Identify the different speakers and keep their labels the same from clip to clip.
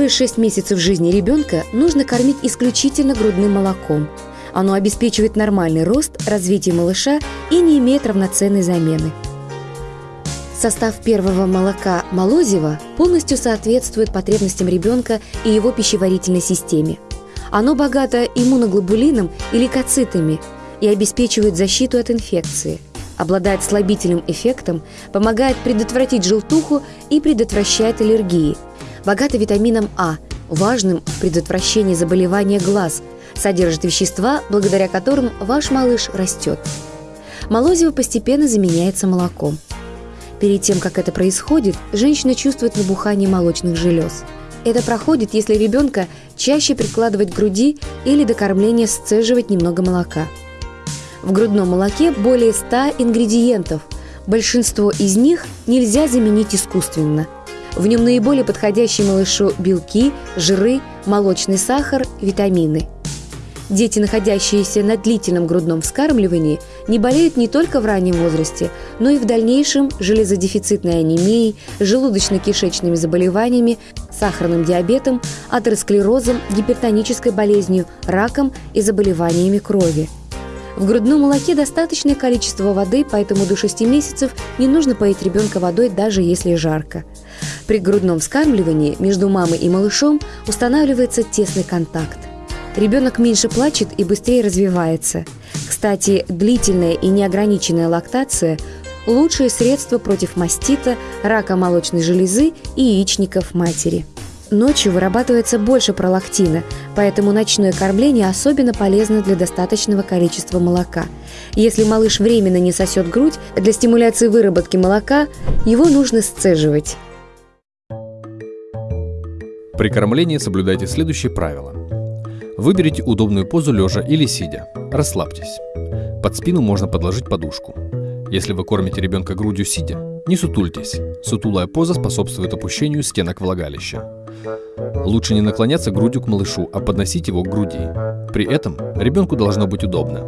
Speaker 1: Первые шесть месяцев жизни ребенка нужно кормить исключительно грудным молоком. Оно обеспечивает нормальный рост, развитие малыша и не имеет равноценной замены. Состав первого молока молозива полностью соответствует потребностям ребенка и его пищеварительной системе. Оно богато иммуноглобулином и лейкоцитами и обеспечивает защиту от инфекции. Обладает слабительным эффектом, помогает предотвратить желтуху и предотвращает аллергии. Богато витамином А, важным в предотвращении заболевания глаз, содержит вещества, благодаря которым ваш малыш растет. Молозиво постепенно заменяется молоком. Перед тем, как это происходит, женщина чувствует набухание молочных желез. Это проходит, если ребенка чаще прикладывать к груди или до кормления сцеживать немного молока. В грудном молоке более 100 ингредиентов. Большинство из них нельзя заменить искусственно. В нем наиболее подходящие малышу белки, жиры, молочный сахар, витамины – Дети, находящиеся на длительном грудном вскармливании, не болеют не только в раннем возрасте, но и в дальнейшем железодефицитной анемией, желудочно-кишечными заболеваниями, сахарным диабетом, атеросклерозом, гипертонической болезнью, раком и заболеваниями крови. В грудном молоке достаточное количество воды, поэтому до 6 месяцев не нужно поить ребенка водой, даже если жарко. При грудном вскармливании между мамой и малышом устанавливается тесный контакт. Ребенок меньше плачет и быстрее развивается. Кстати, длительная и неограниченная лактация – лучшее средство против мастита, рака молочной железы и яичников матери. Ночью вырабатывается больше пролактина, поэтому ночное кормление особенно полезно для достаточного количества молока. Если малыш временно не сосет грудь, для стимуляции выработки молока его нужно сцеживать.
Speaker 2: При кормлении соблюдайте следующие правила. Выберите удобную позу лежа или сидя. Расслабьтесь. Под спину можно подложить подушку. Если вы кормите ребенка грудью сидя, не сутультесь. Сутулая поза способствует опущению стенок влагалища. Лучше не наклоняться грудью к малышу, а подносить его к груди. При этом ребенку должно быть удобно.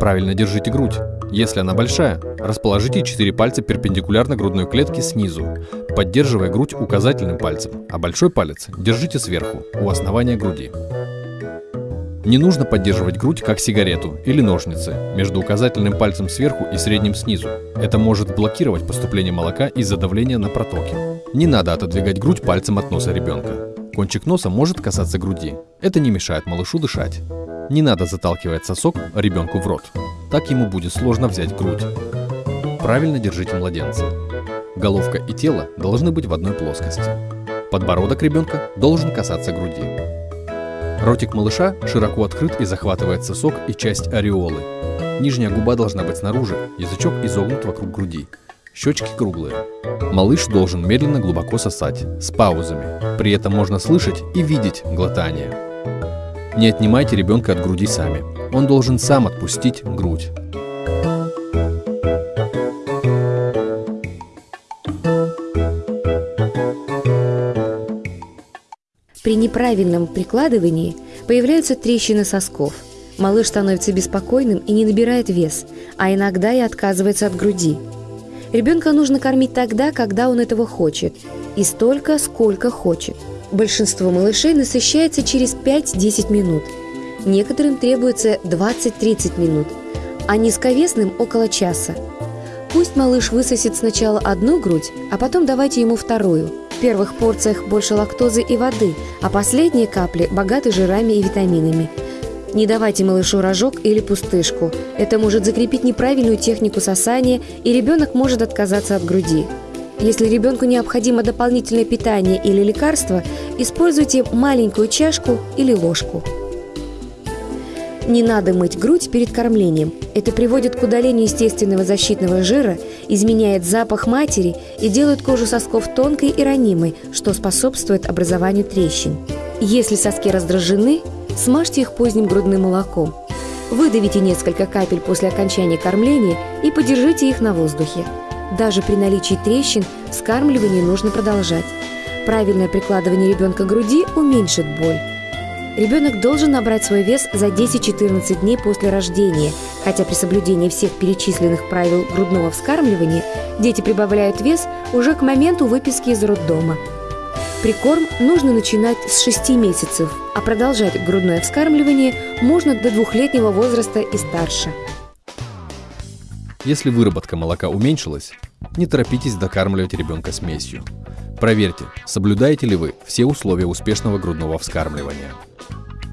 Speaker 2: Правильно держите грудь. Если она большая, расположите 4 пальца перпендикулярно грудной клетке снизу, поддерживая грудь указательным пальцем, а большой палец держите сверху, у основания груди. Не нужно поддерживать грудь как сигарету или ножницы между указательным пальцем сверху и средним снизу. Это может блокировать поступление молока из-за давления на протоки. Не надо отодвигать грудь пальцем от носа ребенка. Кончик носа может касаться груди. Это не мешает малышу дышать. Не надо заталкивать сосок ребенку в рот. Так ему будет сложно взять грудь. Правильно держите младенца. Головка и тело должны быть в одной плоскости. Подбородок ребенка должен касаться груди. Ротик малыша широко открыт и захватывает сосок и часть ореолы. Нижняя губа должна быть снаружи, язычок изогнут вокруг груди. Щечки круглые. Малыш должен медленно глубоко сосать, с паузами. При этом можно слышать и видеть глотание. Не отнимайте ребенка от груди сами. Он должен сам отпустить грудь.
Speaker 1: При неправильном прикладывании появляются трещины сосков. Малыш становится беспокойным и не набирает вес, а иногда и отказывается от груди. Ребенка нужно кормить тогда, когда он этого хочет, и столько, сколько хочет. Большинство малышей насыщается через 5-10 минут. Некоторым требуется 20-30 минут, а низковесным – около часа. Пусть малыш высосет сначала одну грудь, а потом давайте ему вторую – первых порциях больше лактозы и воды, а последние капли богаты жирами и витаминами. Не давайте малышу рожок или пустышку. Это может закрепить неправильную технику сосания, и ребенок может отказаться от груди. Если ребенку необходимо дополнительное питание или лекарство, используйте маленькую чашку или ложку. Не надо мыть грудь перед кормлением. Это приводит к удалению естественного защитного жира, изменяет запах матери и делает кожу сосков тонкой и ранимой, что способствует образованию трещин. Если соски раздражены, смажьте их поздним грудным молоком. Выдавите несколько капель после окончания кормления и подержите их на воздухе. Даже при наличии трещин скармливание нужно продолжать. Правильное прикладывание ребенка к груди уменьшит боль. Ребенок должен набрать свой вес за 10-14 дней после рождения, хотя при соблюдении всех перечисленных правил грудного вскармливания дети прибавляют вес уже к моменту выписки из роддома. Прикорм нужно начинать с 6 месяцев, а продолжать грудное вскармливание можно до двухлетнего возраста и старше.
Speaker 2: Если выработка молока уменьшилась, не торопитесь докармливать ребенка смесью. Проверьте, соблюдаете ли вы все условия успешного грудного вскармливания.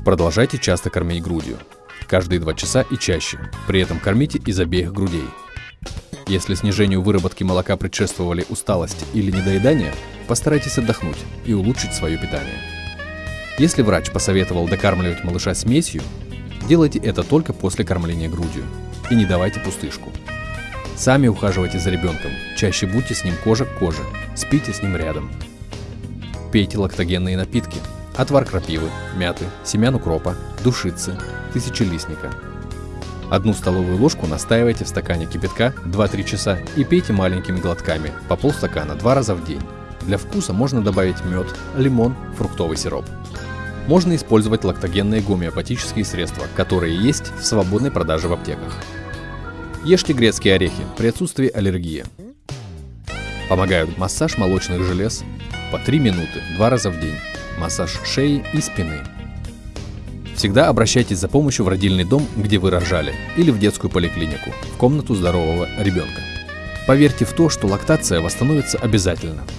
Speaker 2: Продолжайте часто кормить грудью. Каждые 2 часа и чаще. При этом кормите из обеих грудей. Если снижению выработки молока предшествовали усталость или недоедание, постарайтесь отдохнуть и улучшить свое питание. Если врач посоветовал докармливать малыша смесью, делайте это только после кормления грудью и не давайте пустышку. Сами ухаживайте за ребенком, чаще будьте с ним кожа к коже, спите с ним рядом. Пейте лактогенные напитки, отвар крапивы, мяты, семян укропа, душицы, тысячелистника. Одну столовую ложку настаивайте в стакане кипятка 2-3 часа и пейте маленькими глотками по полстакана два раза в день. Для вкуса можно добавить мед, лимон, фруктовый сироп. Можно использовать лактогенные гомеопатические средства, которые есть в свободной продаже в аптеках. Ешьте грецкие орехи при отсутствии аллергии. Помогают массаж молочных желез по 3 минуты два раза в день, массаж шеи и спины. Всегда обращайтесь за помощью в родильный дом, где вы рожали, или в детскую поликлинику, в комнату здорового ребенка. Поверьте в то, что лактация восстановится обязательно –